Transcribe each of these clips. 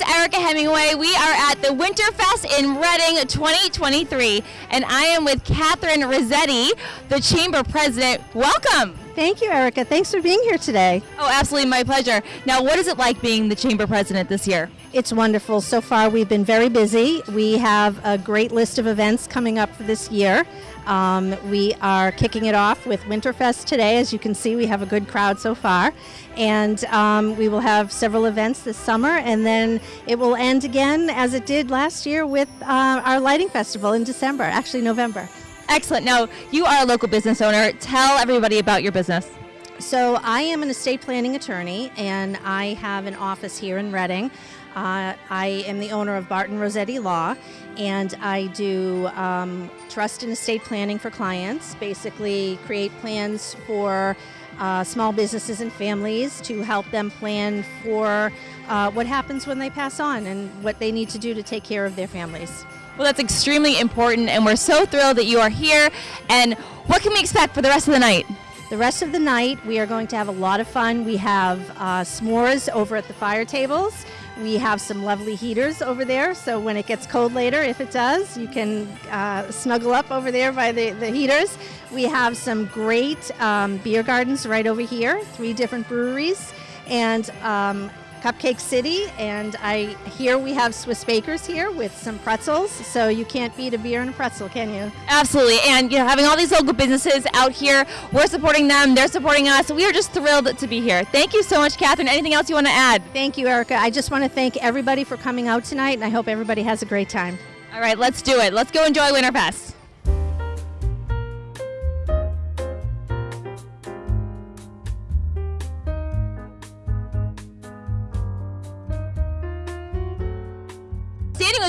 is Erica Hemingway. We are at the Winterfest in Reading 2023, and I am with Catherine Rossetti, the Chamber President. Welcome. Thank you, Erica. Thanks for being here today. Oh, absolutely, my pleasure. Now, what is it like being the Chamber President this year? It's wonderful. So far, we've been very busy. We have a great list of events coming up for this year. Um, we are kicking it off with Winterfest today. As you can see, we have a good crowd so far. And um, we will have several events this summer, and then it will end again as it did last year with uh, our lighting festival in December, actually, November. Excellent. Now, you are a local business owner. Tell everybody about your business. So, I am an estate planning attorney, and I have an office here in Reading. Uh, I am the owner of Barton Rossetti Law, and I do um, trust and estate planning for clients. Basically, create plans for uh, small businesses and families to help them plan for uh, what happens when they pass on and what they need to do to take care of their families. Well, that's extremely important, and we're so thrilled that you are here. And what can we expect for the rest of the night? The rest of the night, we are going to have a lot of fun. We have uh, s'mores over at the fire tables. We have some lovely heaters over there, so when it gets cold later, if it does, you can uh, snuggle up over there by the, the heaters. We have some great um, beer gardens right over here, three different breweries, and um, Cupcake City, and I hear we have Swiss bakers here with some pretzels, so you can't beat a beer and a pretzel, can you? Absolutely, and you know, having all these local businesses out here, we're supporting them, they're supporting us. We are just thrilled to be here. Thank you so much, Catherine. Anything else you want to add? Thank you, Erica. I just want to thank everybody for coming out tonight, and I hope everybody has a great time. All right, let's do it. Let's go enjoy Winterfest.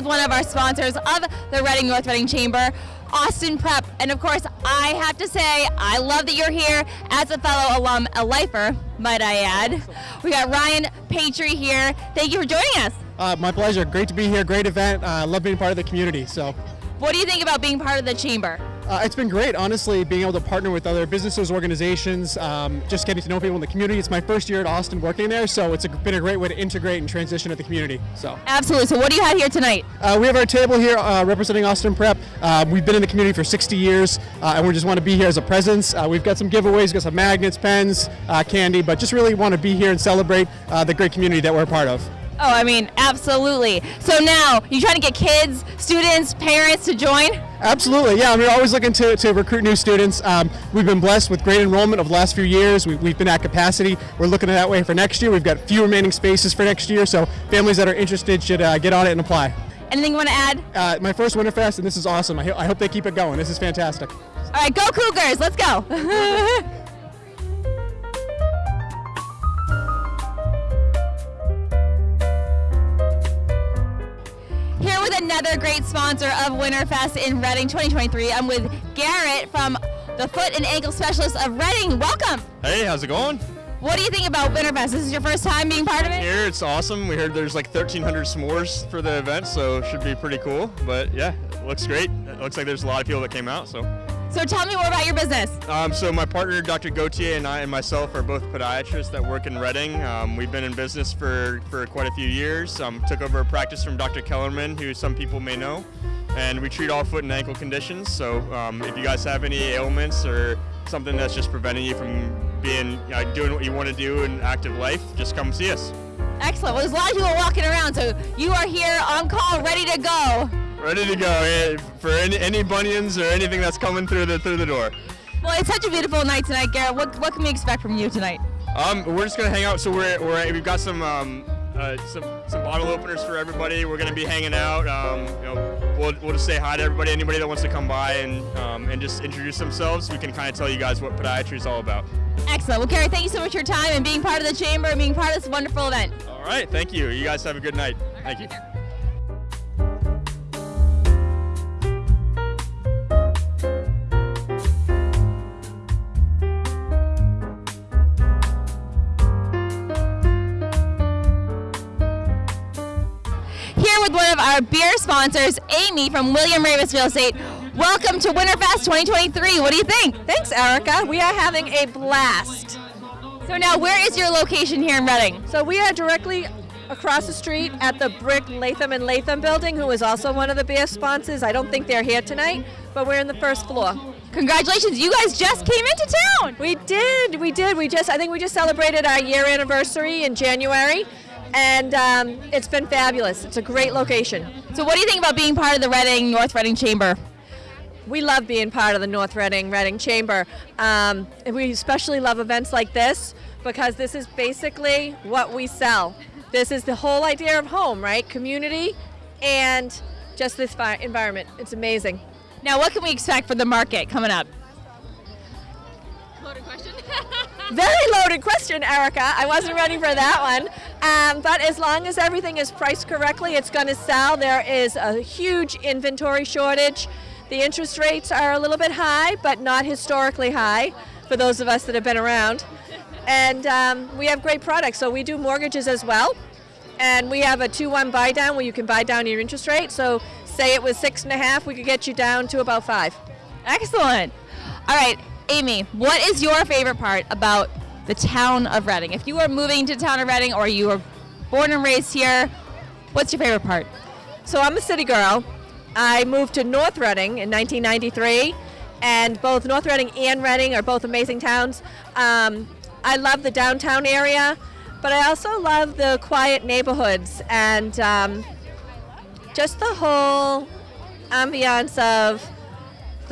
With one of our sponsors of the Reading North Reading Chamber, Austin Prep. And of course, I have to say, I love that you're here as a fellow alum, a lifer, might I add. We got Ryan Patry here. Thank you for joining us. Uh, my pleasure. Great to be here. Great event. I uh, love being part of the community. So, what do you think about being part of the chamber? Uh, it's been great, honestly, being able to partner with other businesses, organizations, um, just getting to know people in the community. It's my first year at Austin working there, so it's a, been a great way to integrate and transition at the community. So absolutely. So what do you have here tonight? Uh, we have our table here uh, representing Austin Prep. Uh, we've been in the community for 60 years, uh, and we just want to be here as a presence. Uh, we've got some giveaways, we've got some magnets, pens, candy, but just really want to be here and celebrate the great community that we're a part of. Oh, I mean, absolutely. So now, you trying to get kids, students, parents to join? Absolutely, yeah. I mean, we're always looking to, to recruit new students. Um, we've been blessed with great enrollment over the last few years. We, have been at capacity. We're looking at that way for next year. We've got a few remaining spaces for next year, so families that are interested should uh, get on it and apply. Anything you want to add? Uh, my first Winterfest, and this is awesome. I, I hope they keep it going. This is fantastic. All right, go Cougars. Let's go. another great sponsor of Winterfest in Reading 2023. I'm with Garrett from the Foot and Ankle Specialist of Reading. Welcome. Hey, how's it going? What do you think about Winterfest? This is your first time being part of it? Here, it's awesome. We heard there's like 1,300 s'mores for the event, so it should be pretty cool. But yeah, it looks great. It looks like there's a lot of people that came out, so. So tell me more about your business. Um, so my partner, Dr. Gautier, and I and myself are both podiatrists that work in Reading. Um, we've been in business for, for quite a few years. Um, took over a practice from Dr. Kellerman, who some people may know. And we treat all foot and ankle conditions. So um, if you guys have any ailments or something that's just preventing you from being know, doing what you want to do in active life, just come see us. Excellent. Well, there's a lot of people walking around, so you are here on call, ready to go. Ready to go for any, any bunions or anything that's coming through the through the door. Well, it's such a beautiful night tonight, Garrett. What what can we expect from you tonight? Um, we're just gonna hang out. So we're, we're we've got some um, uh, some some bottle openers for everybody. We're gonna be hanging out. Um, you know, we'll, we'll just say hi to everybody. Anybody that wants to come by and um, and just introduce themselves, we can kind of tell you guys what podiatry is all about. Excellent. Well, Garrett, thank you so much for your time and being part of the chamber and being part of this wonderful event. All right, thank you. You guys have a good night. Thank you. Our beer sponsors, Amy from William Raveis Real Estate. Welcome to Winterfest 2023. What do you think? Thanks, Erica. We are having a blast. So now, where is your location here in Reading? So we are directly across the street at the Brick Latham and Latham building, who is also one of the beer sponsors. I don't think they're here tonight, but we're in the first floor. Congratulations, you guys just came into town. We did, we did. We just, I think we just celebrated our year anniversary in January, and um, it's been fabulous. It's a great location. So, what do you think about being part of the Reading North Reading Chamber? We love being part of the North Reading Reading Chamber. Um, and we especially love events like this because this is basically what we sell. This is the whole idea of home, right? Community and just this environment. It's amazing. Now, what can we expect for the market coming up? Loaded question. Very loaded question, Erica. I wasn't ready for that one. Um, but as long as everything is priced correctly, it's going to sell. There is a huge inventory shortage. The interest rates are a little bit high, but not historically high for those of us that have been around. And um, we have great products. So we do mortgages as well. And we have a 2 1 buy down where you can buy down your interest rate. So say it was six and a half, we could get you down to about five. Excellent. All right, Amy, what is your favorite part about the town of Reading? If you are moving to the town of Reading or you were born and raised here, what's your favorite part? So I'm a city girl. I moved to North Reading in 1993, and both North Reading and Reading are both amazing towns. Um, I love the downtown area, but I also love the quiet neighborhoods and um, just the whole ambiance of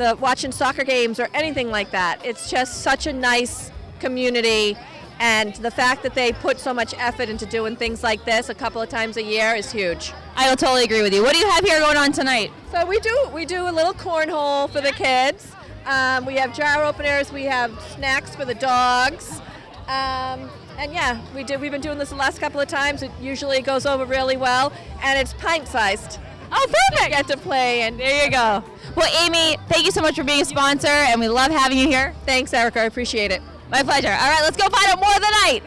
the watching soccer games or anything like that. It's just such a nice community, and the fact that they put so much effort into doing things like this a couple of times a year is huge. I will totally agree with you. What do you have here going on tonight? So we do we do a little cornhole for the kids. Um, we have jar openers. We have snacks for the dogs. Um, and yeah, we did. We've been doing this the last couple of times. It usually goes over really well, and it's pint sized. Oh, perfect. Get to play, and there you go. Well, Amy, thank you so much for being a sponsor, and we love having you here. Thanks, Erica. I appreciate it. My pleasure. All right, let's go find out more of the night.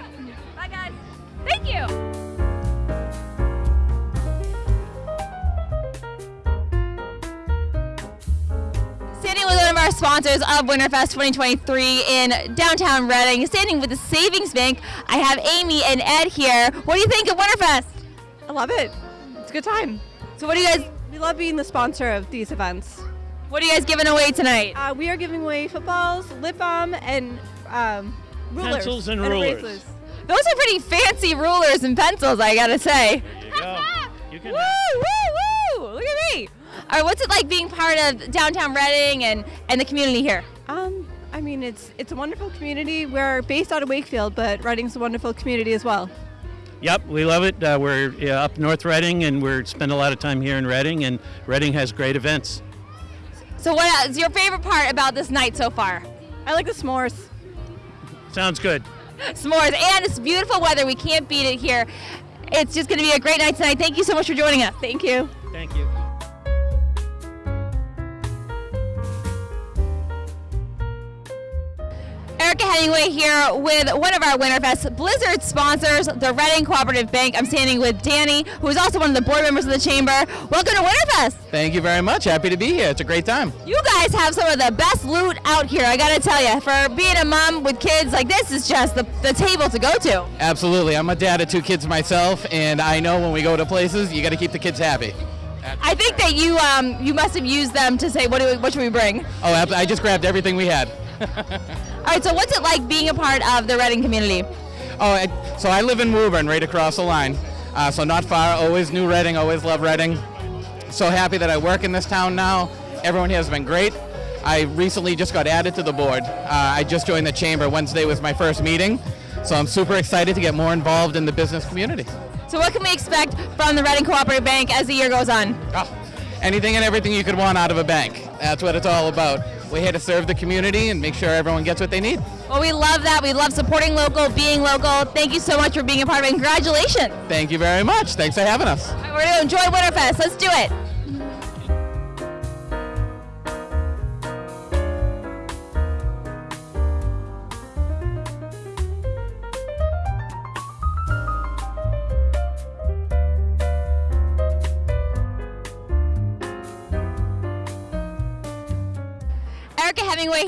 Bye, guys. Thank you. Standing with one of our sponsors of Winterfest 2023 in downtown Reading, standing with the Savings Bank, I have Amy and Ed here. What do you think of Winterfest? I love it. It's a good time. So, what do you guys? We love being the sponsor of these events. What are you guys giving away tonight? Uh, we are giving away footballs, lip balm, and um, rulers. Pencils and rulers. erasers. Those are pretty fancy rulers and pencils, I gotta say. There you go. You can Woo, woo, woo! Look at me. All right, what's it like being part of downtown Reading and, and the community here? Um, I mean, it's it's a wonderful community. We're based out of Wakefield, but Reading's a wonderful community as well. Yep, we love it. Uh, we're uh, up North Reading, and we're spend a lot of time here in Reading, and Reading has great events. So, what is your favorite part about this night so far? I like the s'mores. Sounds good. S'mores, and it's beautiful weather. We can't beat it here. It's just going to be a great night tonight. Thank you so much for joining us. Thank you. Thank you. Erica Hemingway here with one of our Winterfest Blizzard sponsors, the Reading Cooperative Bank. I'm standing with Danny, who is also one of the board members of the chamber. Welcome to Winterfest. Thank you very much. Happy to be here. It's a great time. You guys have some of the best loot out here, I gotta tell you. For being a mom with kids, like this is just the, the table to go to. Absolutely. I'm a dad of two kids myself, and I know when we go to places, you got to keep the kids happy. I think that you um, you must have used them to say, what, do we, what should we bring? Oh, I just grabbed everything we had. All right, so what's it like being a part of the Reading community? Oh, I, so I live in Woburn, right across the line. Uh, so not far. Always knew Reading. Always loved Reading. So happy that I work in this town now. Everyone here has been great. I recently just got added to the board. Uh, I just joined the chamber. Wednesday was my first meeting. So I'm super excited to get more involved in the business community. So what can we expect from the Reading Cooperative Bank as the year goes on? Oh, anything and everything you could want out of a bank. That's what it's all about. We're here to serve the community and make sure everyone gets what they need. Well, we love that. We love supporting local, being local. Thank you so much for being a part of it. Congratulations. Thank you very much. Thanks for having us. Right, we're going to enjoy Winterfest. Let's do it.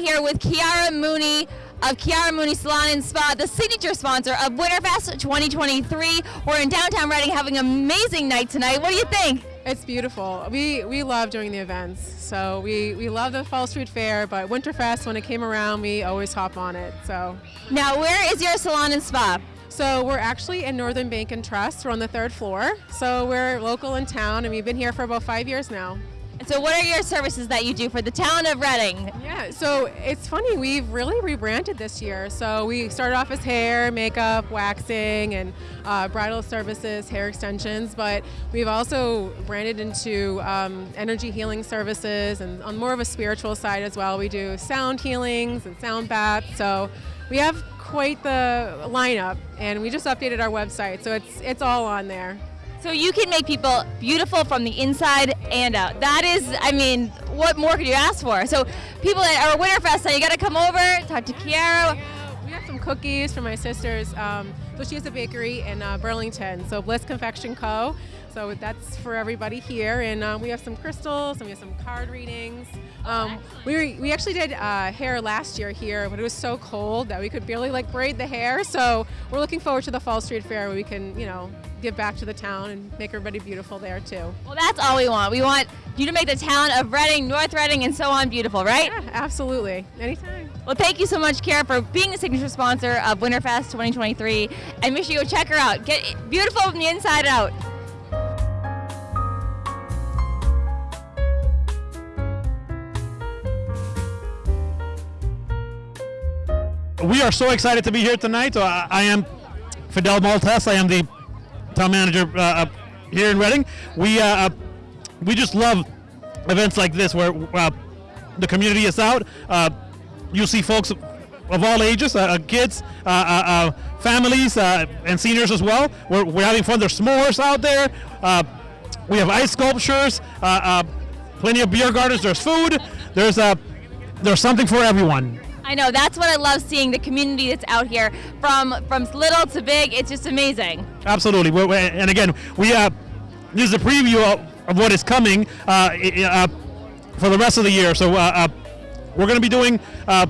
Here with Chiara Mooney of Chiara Mooney Salon and Spa, the signature sponsor of Winterfest 2023. We're in downtown Reading having an amazing night tonight. What do you think? It's beautiful. We we love doing the events. So we, we love the Fall Street Fair, but Winterfest, when it came around, we always hop on it. So Now, where is your salon and spa? so we're actually in Northern Bank and Trust. We're on the third floor. So we're local in town, and we've been here for about five years now. So, what are your services that you do for the town of Reading? Yeah, so it's funny, we've really rebranded this year. So we started off as hair, makeup, waxing, and uh, bridal services, hair extensions, but we've also branded into um, energy healing services and on more of a spiritual side as well. We do sound healings and sound baths. So we have quite the lineup, and we just updated our website, so it's it's all on there. So you can make people beautiful from the inside and out. That is, I mean, what more could you ask for? So people at our Winterfest, now you got to come over, talk to Chiara. We have some cookies for my sisters. Um, so she has a bakery in uh, Burlington, so Bliss Confection Co. So that's for everybody here, and um, we have some crystals and we have some card readings. Um, we, were, we actually did uh, hair last year here, but it was so cold that we could barely like braid the hair. So we're looking forward to the Fall Street Fair where we can, you know, give back to the town and make everybody beautiful there too. Well, that's all we want. We want you to make the town of Reading, North Reading, and so on beautiful, right? Yeah, absolutely. Anytime. Well, thank you so much, Kara, for being the signature sponsor of Winterfest 2023. And make sure you go check her out. Get beautiful from the inside out. We are so excited to be here tonight. Uh, I am Fidel Maltez. I am the town manager uh, uh, here in Reading. We uh, uh, we just love events like this where uh, the community is out. You see folks of all ages, kids, families, and seniors as well. We're, we're having fun. There's s'mores out there. We have ice sculptures. Plenty of beer gardens. There's food. There's uh, there's something for everyone. I know that's what I love seeing the community that's out here from from little to big. It's just amazing. Absolutely. We're, we're- and again, we uh, this is a preview of, of what is coming uh, uh, for the rest of the year. So uh, uh, we're going to be doing uh,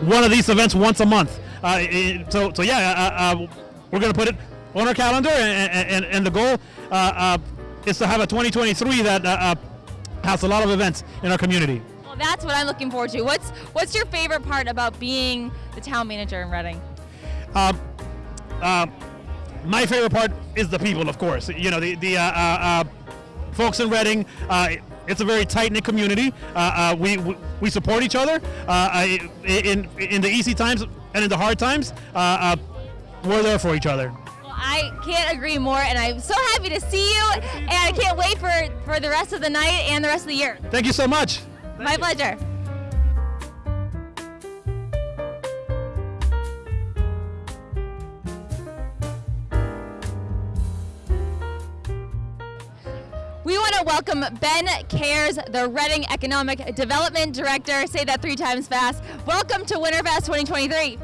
one of these events once a month. Uh, i- so so yeah, we're going to put it on our calendar, and, and, and the goal is to have a 2023 that has a lot of events in our community. Well, that's what I'm looking forward to. What's what's your favorite part about being the town manager in Reading? Um, uh, my favorite part is the people, of course. You know, the, the uh, uh, uh, folks in Reading, uh, it's a very tight knit community. Uh, uh, we, we, we support each other uh, in, in the easy times and in the hard times. Uh, uh, we're there for each other. Well, I can't agree more, and I'm so happy to see you, and I can't wait for for the rest of the night and the rest of the year. Thank you so much. My pleasure. We want to welcome Ben Cares, the Reading Economic Development Director. Say that three times fast. Welcome to Winterfest 2023.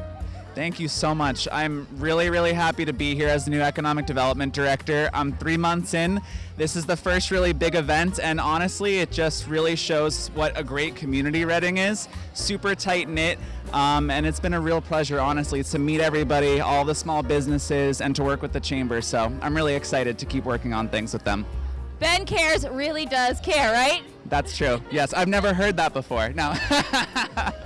Thank you so much. I'm really, really happy to be here as the new Economic Development Director. I'm three months in. This is the first really big event, and honestly, it just really shows what a great community Reading is. Super tight knit, um, and it's been a real pleasure, honestly, to meet everybody, all the small businesses, and to work with the Chamber. So I'm really excited to keep working on things with them. Ben Cares really does care, right? That's true. Yes, I've never heard that before. No.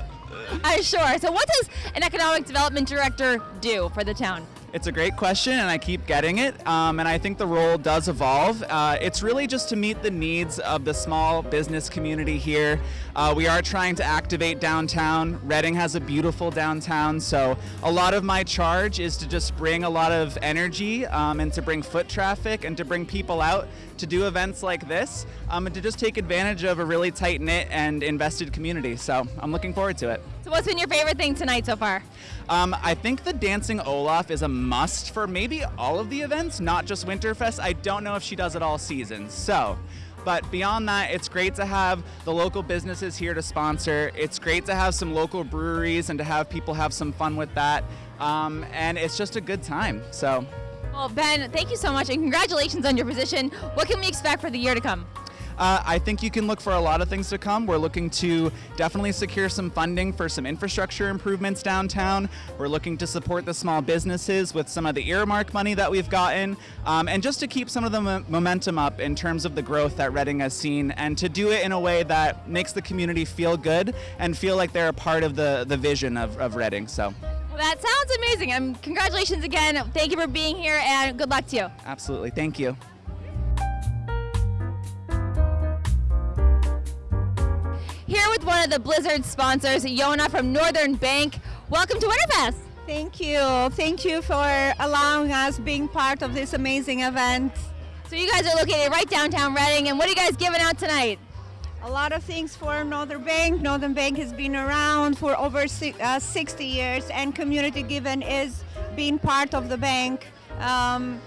I'm sure. So, what does an economic development director do for the town? It's a great question, and I keep getting it. Um, and I think the role does evolve. Uh, it's really just to meet the needs of the small business community here. Uh, we are trying to activate downtown. Reading has a beautiful downtown, so a lot of my charge is to just bring a lot of energy um, and to bring foot traffic and to bring people out to do events like this um, and to just take advantage of a really tight knit and invested community. So I'm looking forward to it. So, what's been your favorite thing tonight so far? Um, I think the Dancing Olaf is a must for maybe all of the events, not just Winterfest. I don't know if she does it all season. So, but beyond that, it's great to have the local businesses here to sponsor. It's great to have some local breweries and to have people have some fun with that. Um, and it's just a good time. So, Well, Ben, thank you so much, and congratulations on your position. What can we expect for the year to come? Uh, I think you can look for a lot of things to come. We're looking to definitely secure some funding for some infrastructure improvements downtown. We're looking to support the small businesses with some of the earmark money that we've gotten, um, and just to keep some of the mo- momentum up in terms of the growth that Reading has seen, and to do it in a way that makes the community feel good and feel like they're a part of the, the vision of, of Reading. So, Well, that sounds amazing. Um, congratulations again. Thank you for being here, and good luck to you. absolutely. Thank you. One of the Blizzard sponsors, Yona from Northern Bank. Welcome to Winterfest. Thank you. Thank you for allowing us being part of this amazing event. So you guys are located right downtown Reading, and what are you guys giving out tonight? A lot of things for Northern Bank. Northern Bank has been around for over uh, 60 years, and Community Given is being part of the bank. Um,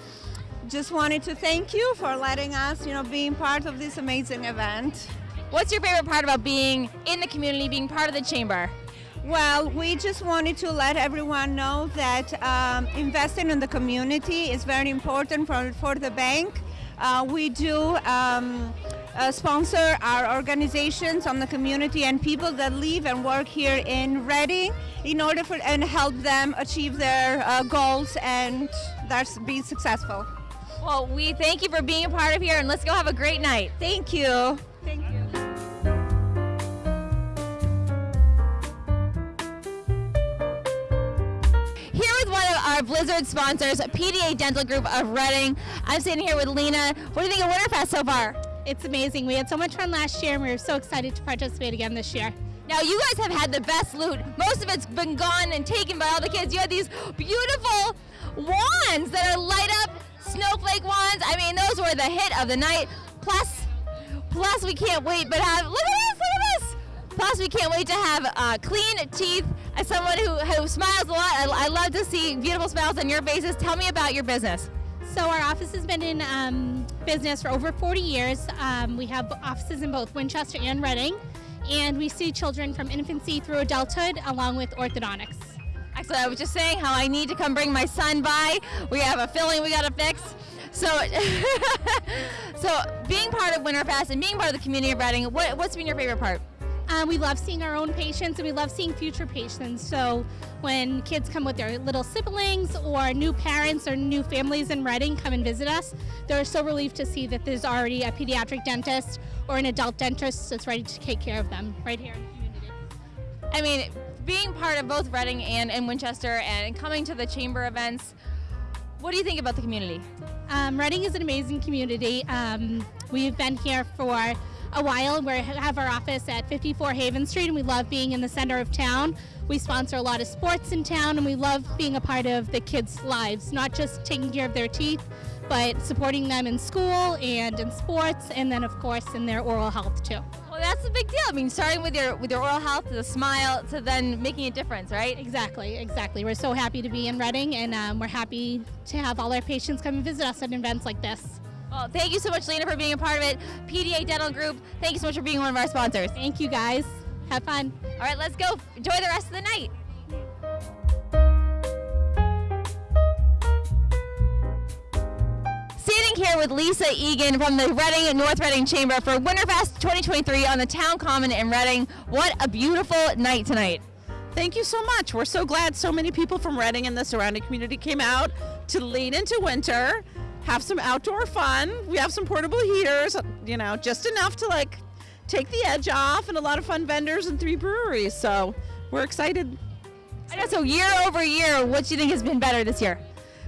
just wanted to thank you for letting us, you know, being part of this amazing event. What's your favorite part about being in the community, being part of the chamber? Well, we just wanted to let everyone know that um, investing in the community is very important for, for the bank. Uh, we do um, uh, sponsor our organizations on the community and people that live and work here in Reading in order for and help them achieve their uh, goals and that's be successful. Well, we thank you for being a part of here, and let's go have a great night. Thank you. Blizzard sponsors, PDA Dental Group of Reading. I'm sitting here with Lena. What do you think of Winterfest so far? It's amazing. We had so much fun last year, and we were so excited to participate again this year. Now, you guys have had the best loot. Most of it's been gone and taken by all the kids. You had these beautiful wands that are light up snowflake wands. I mean, those were the hit of the night. Plus, plus we can't wait but have look at this, look at this. Plus, we can't wait to have uh, clean teeth. As someone who, who smiles a lot, I, I love to see beautiful smiles on your faces. Tell me about your business. So our office has been in um, business for over 40 years. Um, we have offices in both Winchester and Reading, and we see children from infancy through adulthood, along with orthodontics. Excellent. I was just saying how I need to come bring my son by. We have a filling we got to fix. So, so being part of Winterfest and being part of the community of Reading, what, what's been your favorite part? Um, we love seeing our own patients and we love seeing future patients. So when kids come with their little siblings or new parents or new families in Reading come and visit us, they're so relieved to see that there's already a pediatric dentist or an adult dentist that's ready to take care of them right here in the community. I mean, being part of both Reading and, and Winchester and coming to the chamber events, what do you think about the community? Um, Reading is an amazing community. Um, we've been here for a while. We have our office at 54 Haven Street, and we love being in the center of town. We sponsor a lot of sports in town, and we love being a part of the kids' lives, not just taking care of their teeth, but supporting them in school and in sports, and then, of course, in their oral health, too. Well, that's a big deal. I mean, starting with your with your oral health, to the smile, to then making a difference, right? Exactly, exactly. We're so happy to be in Reading, and um, we're happy to have all our patients come and visit us at events like this. Well, thank you so much, Lena, for being a part of it. PDA Dental Group, thank you so much for being one of our sponsors. Thank you, guys. Have fun. All right, let's go. Enjoy the rest of the night. Sitting here with Lisa Egan from the Reading North Reading Chamber for Winterfest 2023 on the Town Common in Reading. What a beautiful night tonight. Thank you so much. We're so glad so many people from Reading and the surrounding community came out to lean into winter, have some outdoor fun. We have some portable heaters, you know, just enough to like take the edge off, and a lot of fun vendors and three breweries. So we're excited. I know. So year over year, what do you think has been better this year?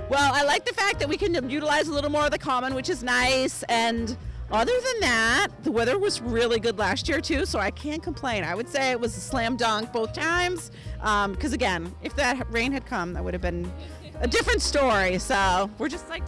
Well, I like the fact that we can utilize a little more of the common, which is nice. And other than that, the weather was really good last year too, so I can't complain. I would say it was a slam dunk both times. Um, because again, if that rain had come, that would have been a different story. So we're just like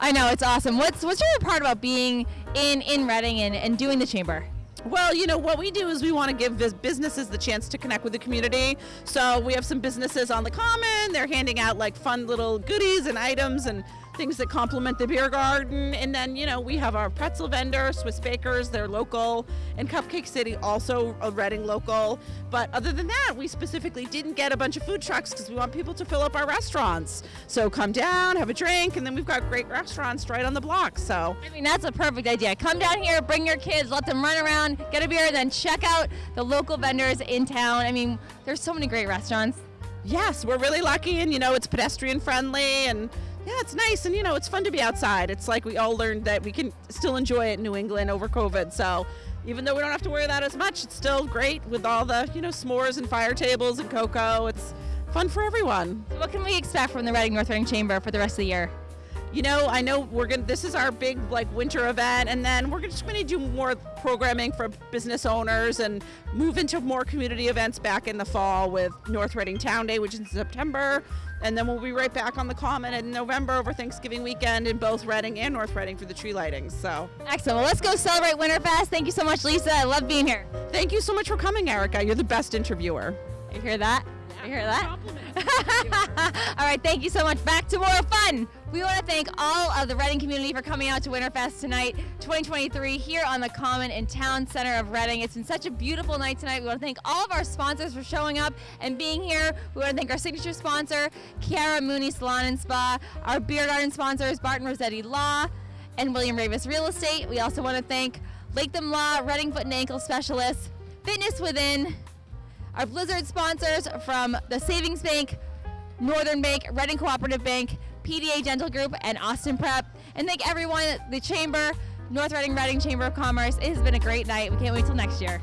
I know it's awesome. What's what's your part about being in in Reading and, and doing the chamber? Well, you know, what we do is we want to give bus- businesses the chance to connect with the community. So we have some businesses on the common. They're handing out like fun little goodies and items and things that complement the beer garden. And then, you know, we have our pretzel vendor, Swiss Bakers, they're local, and Cupcake City, also a Reading local. But other than that, we specifically didn't get a bunch of food trucks because we want people to fill up our restaurants. So come down, have a drink, and then we've got great restaurants right on the block. So I mean, that's a perfect idea. Come down here, bring your kids, let them run around, get a beer, and then check out the local vendors in town. I mean, there's so many great restaurants. yes, we're really lucky, and you know, it's pedestrian friendly, and yeah, it's nice, and you know, it's fun to be outside. It's like we all learned that we can still enjoy it in New England over COVID. So even though we don't have to worry that as much, it's still great with all the you know s'mores and fire tables and cocoa. It's fun for everyone. So what can we expect from the Reading North Reading Chamber for the rest of the year? You know, I know we're gonna. This is our big like winter event, and then we're just gonna do more programming for business owners and move into more community events back in the fall with North Reading Town Day, which is in September, and then we'll be right back on the Common in November over Thanksgiving weekend in both Reading and North Reading for the tree lighting. So Excellent. Well, let's go celebrate Winterfest. Thank you so much, Lisa. I love being here. thank you so much for coming, Erica. You're the best interviewer. You hear that? You hear that? all right, thank you so much. Back to more fun. We want to thank all of the Reading community for coming out to Winterfest tonight, 2023, here on the Common in Town Center of Reading. It's been such a beautiful night tonight. We want to thank all of our sponsors for showing up and being here. We want to thank our signature sponsor, Chiara Mooney Salon and Spa, our beer garden sponsors, Barton Rossetti Law, and William Raveis Real Estate. We also want to thank Latham Law, Reading Foot and Ankle Specialists, Fitness Within, our Blizzard sponsors from the Savings Bank, Northern Bank, Reading Cooperative Bank, PDA Dental Group, and Austin Prep. And thank everyone at the Chamber, North Reading Reading Chamber of Commerce. It has been a great night. We can't wait till next year.